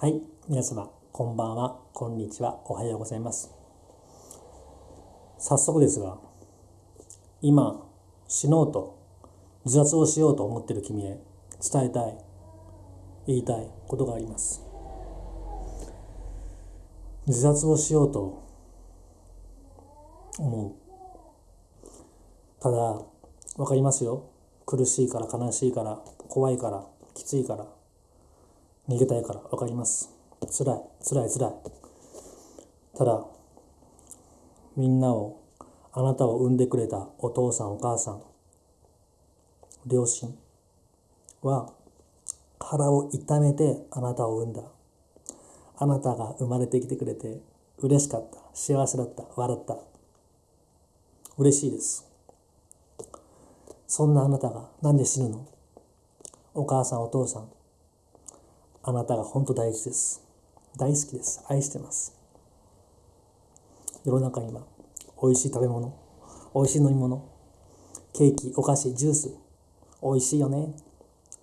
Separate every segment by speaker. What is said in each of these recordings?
Speaker 1: はい、皆様、こんばんは、こんにちは、おはようございます。早速ですが、今、死のうと、自殺をしようと思っている君へ伝えたい、言いたいことがあります。自殺をしようと思う。ただ、わかりますよ。苦しいから、悲しいから、怖いから、きついから、逃げたいから、わかります。辛い、辛い、辛い。ただ、みんなを、あなたを産んでくれたお父さん、お母さん、両親は、腹を痛めてあなたを産んだ。あなたが生まれてきてくれて、嬉しかった、幸せだった、笑った。嬉しいです。そんなあなたがなんで死ぬの？お母さんお父さんあなたが本当大事です。大好きです。愛してます。世の中には美味しい食べ物美味しい飲み物ケーキお菓子ジュース美味しいよね。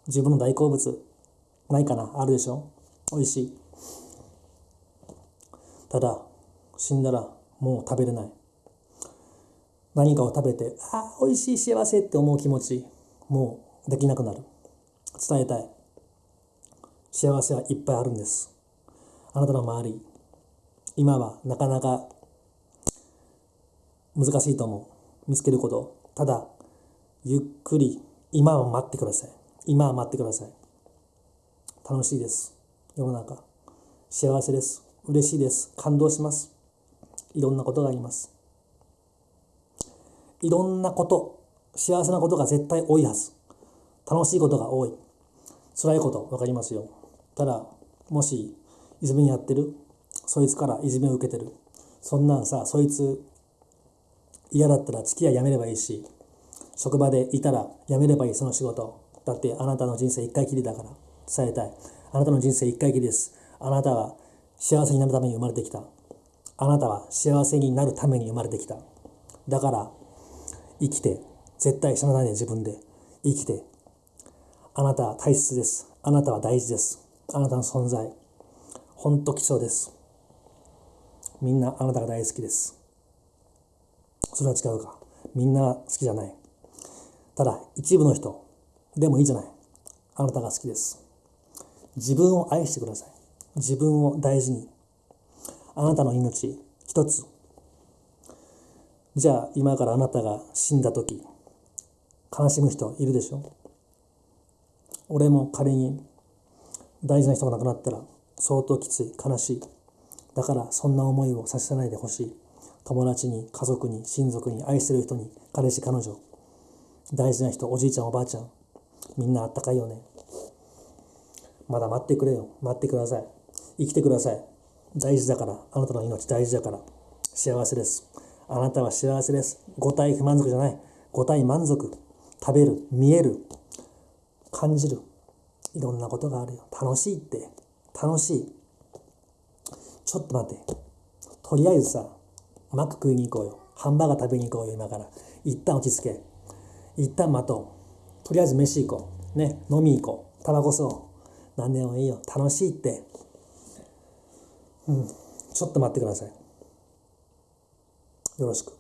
Speaker 1: 自分の大好物ないかな？あるでしょ？美味しい。ただ死んだらもう食べれない。何かを食べてああ美味しい幸せって思う気持ちもうできなくなる。伝えたい。幸せはいっぱいあるんです。あなたの周り今はなかなか難しいと思う。見つけること。ただゆっくり今は待ってください。今は待ってください。楽しいです。世の中。幸せです。嬉しいです。感動します。いろんなことがあります。いろんなこと。幸せなことが絶対多いはず。楽しいことが多い。辛いこと分かりますよ。ただもしいじめにやってる。そいつからいじめを受けてる。そんなんさそいつ嫌だったら付き合いやめればいいし職場でいたらやめればいいその仕事。だってあなたの人生一回きりだから。伝えたい。あなたの人生一回きりです。あなたは幸せになるために生まれてきた。あなたは幸せになるために生まれてきた。だから生きて。絶対死なないで自分で生きて。あなたは大切です。あなたは大事です。あなたの存在。本当貴重です。みんなあなたが大好きです。それは違うか。みんな好きじゃない。ただ一部の人でもいいじゃない。あなたが好きです。自分を愛してください。自分を大事に。あなたの命一つ。じゃあ今からあなたが死んだ時悲しむ人いるでしょ。俺も仮に大事な人が亡くなったら相当きつい悲しい。だからそんな思いをさせないでほしい。友達に家族に親族に愛してる人に彼氏彼女。大事な人おじいちゃんおばあちゃん。みんなあったかいよね。まだ待ってくれよ。待ってください。生きてください。大事だから。あなたの命大事だから。幸せです。あなたは幸せです。五体不満足じゃない。五体満足。食べる見える。感じる。いろんなことがあるよ。楽しいって。楽しい。ちょっと待って。とりあえずさマック食いに行こうよ。ハンバーガー食べに行こうよ今から。一旦落ち着け。一旦待とう。とりあえず飯行こう。ね飲み行こう。タバコ吸おう。何でもいいよ。楽しいって。うん。ちょっと待ってください。よろしく。